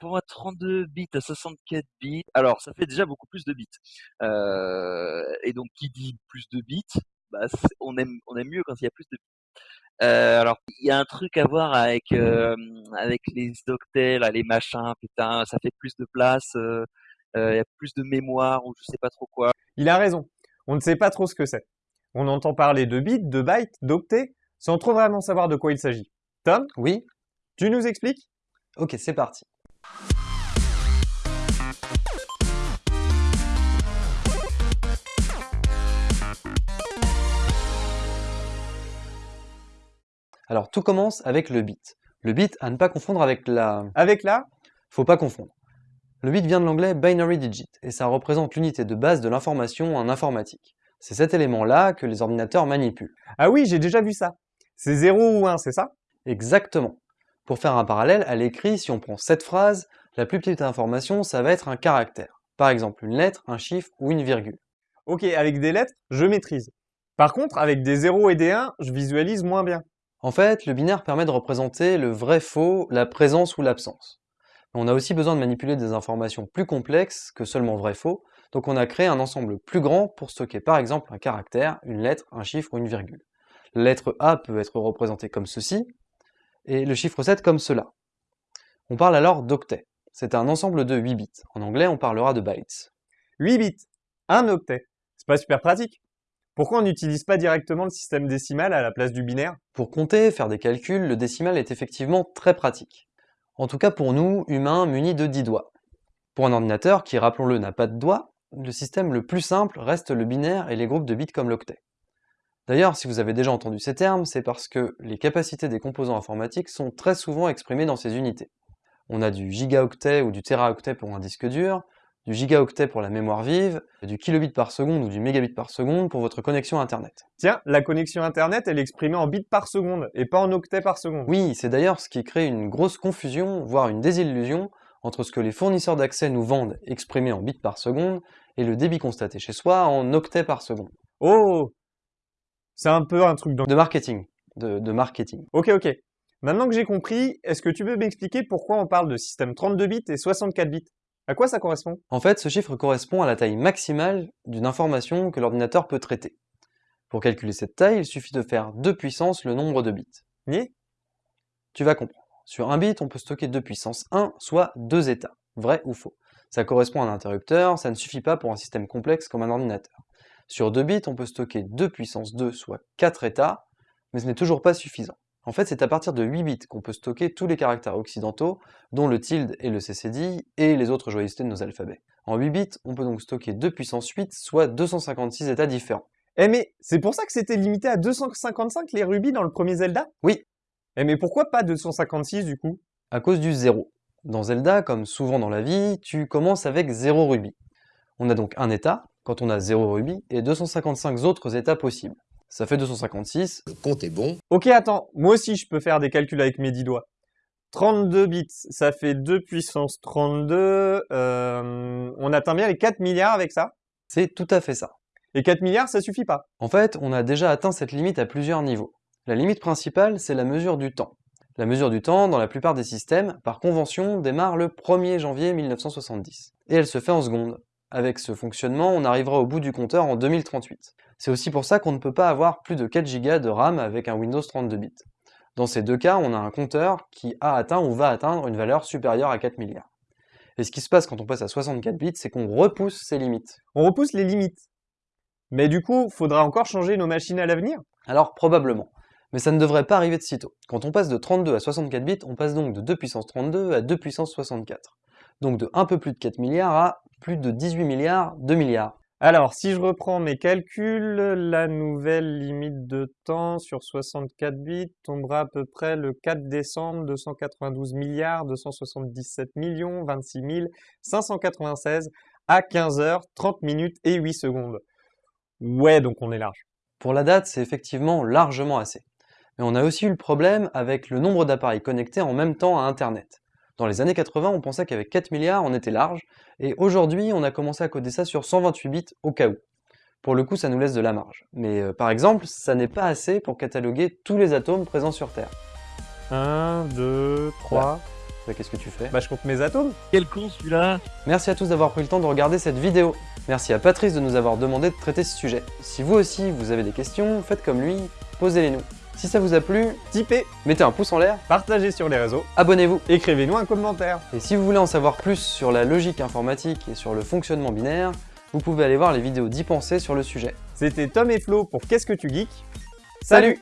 pour un 32 bits à 64 bits, alors ça fait déjà beaucoup plus de bits. Euh, et donc qui dit plus de bits, bah, on aime on aime mieux quand il y a plus de bits. Euh, alors il y a un truc à voir avec euh, avec les octets là, les machins, putain, ça fait plus de place, euh, euh, il y a plus de mémoire ou je sais pas trop quoi. Il a raison. On ne sait pas trop ce que c'est. On entend parler de bits, de bytes, d'octets, sans trop vraiment savoir de quoi il s'agit. Tom? Oui? Tu nous expliques? Ok, c'est parti. Alors tout commence avec le bit. Le bit à ne pas confondre avec la... Avec la? Faut pas confondre. Le bit vient de l'anglais binary digit et ça représente l'unité de base de l'information en informatique. C'est cet élément-là que les ordinateurs manipulent. Ah oui, j'ai déjà vu ça. C'est 0 ou 1, c'est ça? Exactement. Pour faire un parallèle, à l'écrit, si on prend cette phrase, la plus petite information, ça va être un caractère. Par exemple, une lettre, un chiffre ou une virgule. Ok, avec des lettres, je maîtrise. Par contre, avec des 0 et des 1, je visualise moins bien. En fait, le binaire permet de représenter le vrai-faux, la présence ou l'absence. On a aussi besoin de manipuler des informations plus complexes que seulement vrai-faux, donc on a créé un ensemble plus grand pour stocker par exemple un caractère, une lettre, un chiffre ou une virgule. La lettre A peut être représentée comme ceci, et le chiffre 7 comme cela. On parle alors d'octet. C'est un ensemble de 8 bits. En anglais, on parlera de bytes. 8 bits, un octet. C'est pas super pratique. Pourquoi on n'utilise pas directement le système décimal à la place du binaire? Pour compter, faire des calculs, le décimal est effectivement très pratique. En tout cas pour nous, humains munis de 10 doigts. Pour un ordinateur qui, rappelons-le, n'a pas de doigts, le système le plus simple reste le binaire et les groupes de bits comme l'octet. D'ailleurs, si vous avez déjà entendu ces termes, c'est parce que les capacités des composants informatiques sont très souvent exprimées dans ces unités. On a du gigaoctet ou du teraoctet pour un disque dur, du gigaoctet pour la mémoire vive, du kilobit par seconde ou du mégabit par seconde pour votre connexion Internet. Tiens, la connexion Internet, elle est exprimée en bits par seconde, et pas en octets par seconde. Oui, c'est d'ailleurs ce qui crée une grosse confusion, voire une désillusion, entre ce que les fournisseurs d'accès nous vendent exprimé en bits par seconde, et le débit constaté chez soi en octets par seconde. Oh C'est un peu un truc de marketing. De, de marketing. Ok, ok. Maintenant que j'ai compris, est-ce que tu peux m'expliquer pourquoi on parle de système 32 bits et 64 bits? À quoi ça correspond? En fait, ce chiffre correspond à la taille maximale d'une information que l'ordinateur peut traiter. Pour calculer cette taille, il suffit de faire 2 puissance le nombre de bits. Oui Tu vas comprendre. Sur un bit, on peut stocker 2 puissance 1, soit deux états, vrai ou faux. Ça correspond à un interrupteur, ça ne suffit pas pour un système complexe comme un ordinateur. Sur 2 bits, on peut stocker 2 puissance 2, soit 4 états, mais ce n'est toujours pas suffisant. En fait, c'est à partir de 8 bits qu'on peut stocker tous les caractères occidentaux, dont le tilde et le CCD, et les autres joyeusetés de nos alphabets. En 8 bits, on peut donc stocker 2 puissance 8, soit 256 états différents. Eh mais, c'est pour ça que c'était limité à 255 les rubis dans le premier Zelda? Oui. Eh mais pourquoi pas 256 du coup? À cause du 0. Dans Zelda, comme souvent dans la vie, tu commences avec 0 rubis. On a donc un état, quand on a 0 rubis, et 255 autres états possibles. Ça fait 256. Le compte est bon. Ok, attends, moi aussi je peux faire des calculs avec mes 10 doigts. 32 bits, ça fait 2 puissance 32. Euh, on atteint bien les 4 milliards avec ça? C'est tout à fait ça. Et 4 milliards, ça suffit pas? En fait, on a déjà atteint cette limite à plusieurs niveaux. La limite principale, c'est la mesure du temps. La mesure du temps, dans la plupart des systèmes, par convention, démarre le 1er janvier 1970. Et elle se fait en secondes. Avec ce fonctionnement, on arrivera au bout du compteur en 2038. C'est aussi pour ça qu'on ne peut pas avoir plus de 4 Go de RAM avec un Windows 32 bits. Dans ces deux cas, on a un compteur qui a atteint ou va atteindre une valeur supérieure à 4 milliards. Et ce qui se passe quand on passe à 64 bits, c'est qu'on repousse ces limites. On repousse les limites. Mais du coup, faudra encore changer nos machines à l'avenir? Alors probablement. Mais ça ne devrait pas arriver de sitôt. Quand on passe de 32 à 64 bits, on passe donc de 2 puissance 32 à 2 puissance 64. Donc de un peu plus de 4 milliards à plus de 18 milliards, 2 milliards. Alors, si je reprends mes calculs, la nouvelle limite de temps sur 64 bits tombera à peu près le 4 décembre 292 milliards 277 millions 26 596 à 15 h 30 minutes et 8 secondes. Ouais, donc on est large. Pour la date, c'est effectivement largement assez. Mais on a aussi eu le problème avec le nombre d'appareils connectés en même temps à Internet. Dans les années 80, on pensait qu'avec 4 milliards, on était large, et aujourd'hui, on a commencé à coder ça sur 128 bits au cas où. Pour le coup, ça nous laisse de la marge. Mais euh, par exemple, ça n'est pas assez pour cataloguer tous les atomes présents sur Terre. 1, 2, 3, Bah, Qu'est-ce que tu fais? Bah je compte mes atomes. Quel con celui-là Merci à tous d'avoir pris le temps de regarder cette vidéo. Merci à Patrice de nous avoir demandé de traiter ce sujet. Si vous aussi vous avez des questions, faites comme lui, posez-les nous. Si ça vous a plu, Tipez, mettez un pouce en l'air, partagez sur les réseaux, abonnez-vous. écrivez-nous un commentaire. Et si vous voulez en savoir plus sur la logique informatique et sur le fonctionnement binaire, vous pouvez aller voir les vidéos d'y penser sur le sujet. C'était Tom et Flo pour Qu'est-ce que tu geeks? Salut